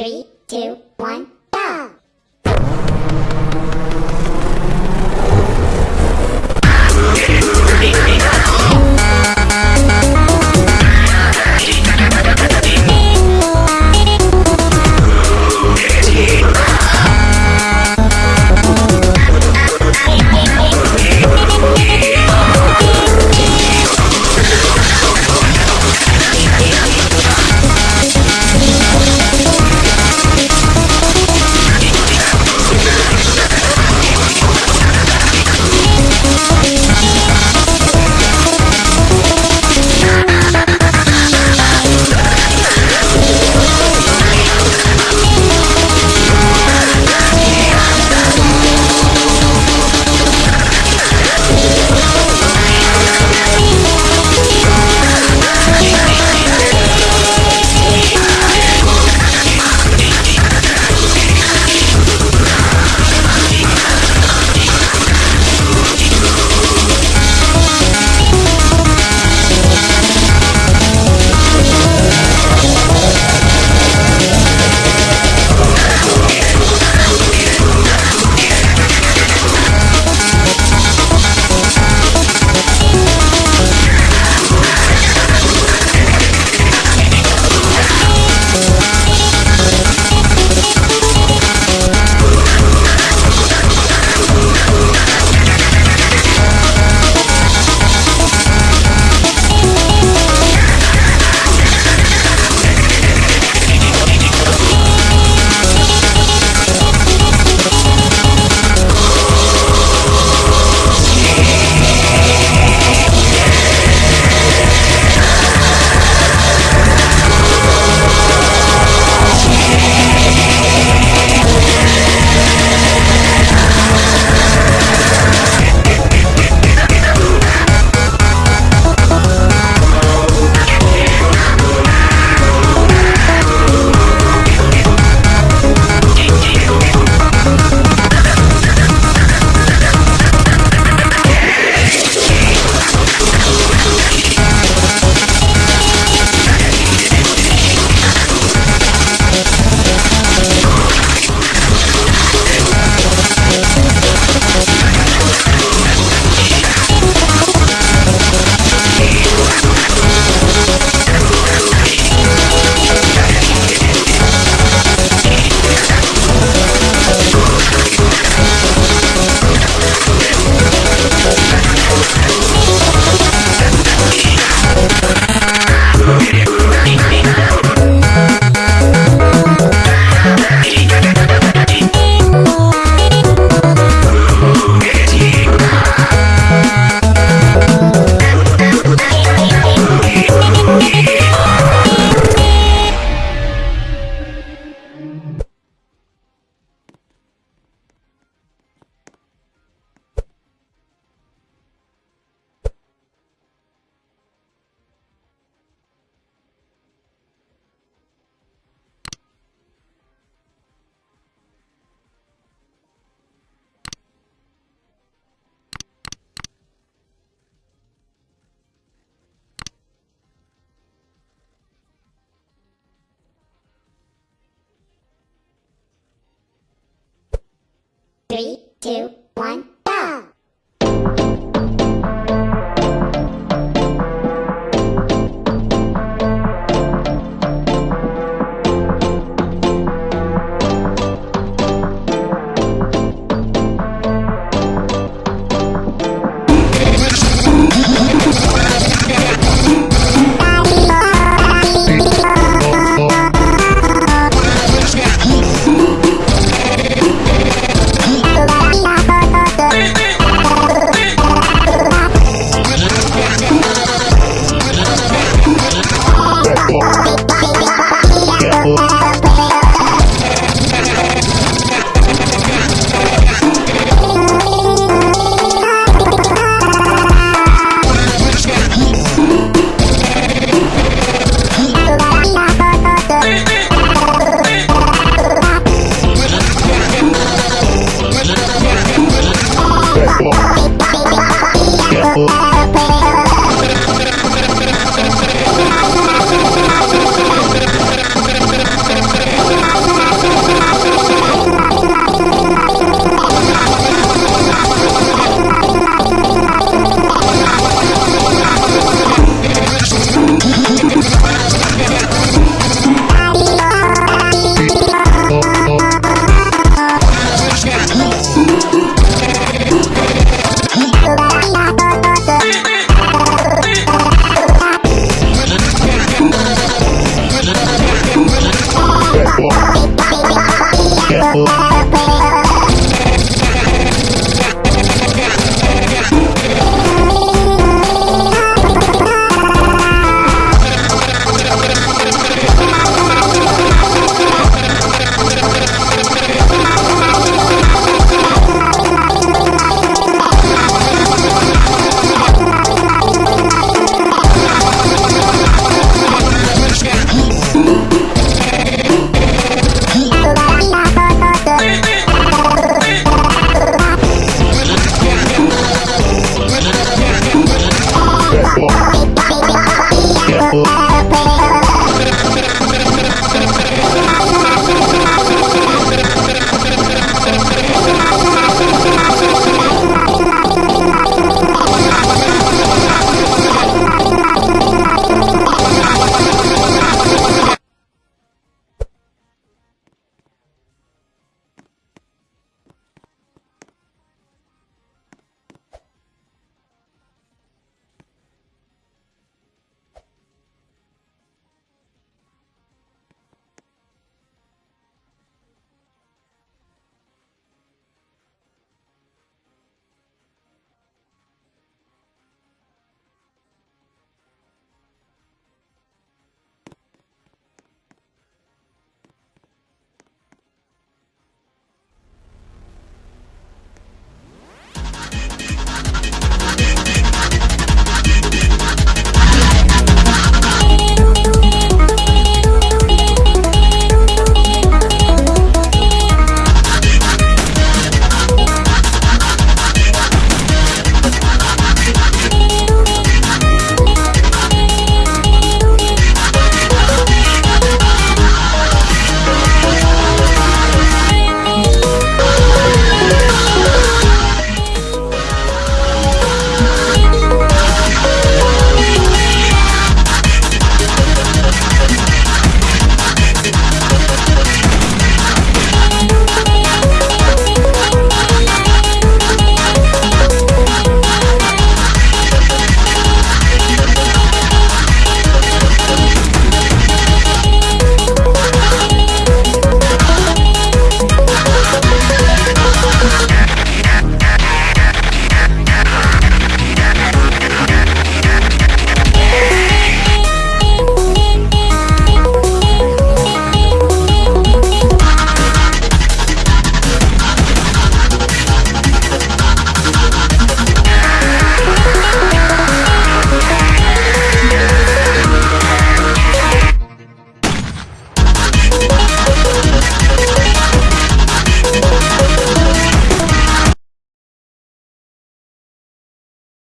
Three, two, one, two, one.